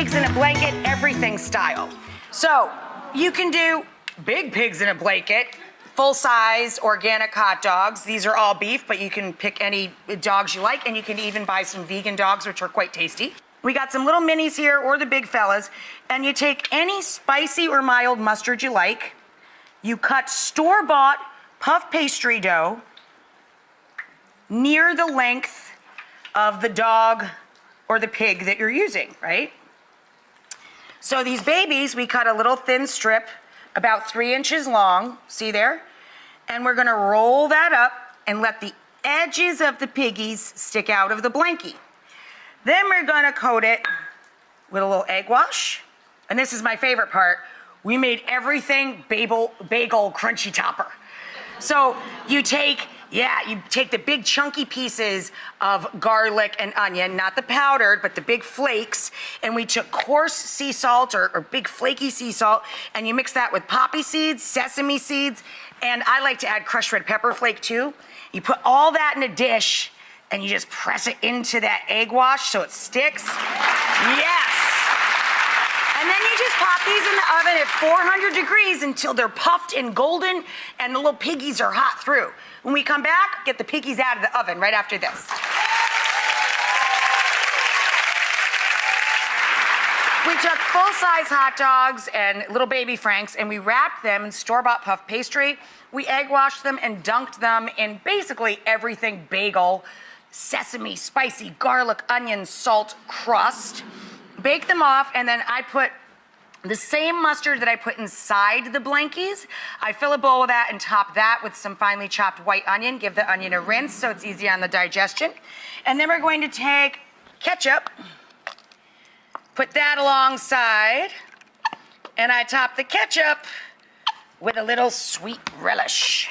pigs in a blanket, everything style. So you can do big pigs in a blanket, full size organic hot dogs. These are all beef, but you can pick any dogs you like, and you can even buy some vegan dogs, which are quite tasty. We got some little minis here, or the big fellas, and you take any spicy or mild mustard you like. You cut store bought puff pastry dough near the length of the dog or the pig that you're using, right? So these babies, we cut a little thin strip about three inches long, see there? And we're gonna roll that up and let the edges of the piggies stick out of the blankie. Then we're gonna coat it with a little egg wash. And this is my favorite part. We made everything bagel, bagel crunchy topper. So you take, yeah, you take the big chunky pieces of garlic and onion, not the powdered, but the big flakes, and we took coarse sea salt or, or big flaky sea salt, and you mix that with poppy seeds, sesame seeds, and I like to add crushed red pepper flake too. You put all that in a dish, and you just press it into that egg wash so it sticks. Yes. Just pop these in the oven at 400 degrees until they're puffed and golden and the little piggies are hot through. When we come back, get the piggies out of the oven right after this. We took full-size hot dogs and little baby Franks and we wrapped them in store-bought puff pastry. We egg washed them and dunked them in basically everything bagel, sesame, spicy, garlic, onion, salt crust bake them off, and then I put the same mustard that I put inside the blankies. I fill a bowl with that and top that with some finely chopped white onion. Give the onion a rinse so it's easy on the digestion. And then we're going to take ketchup, put that alongside, and I top the ketchup with a little sweet relish.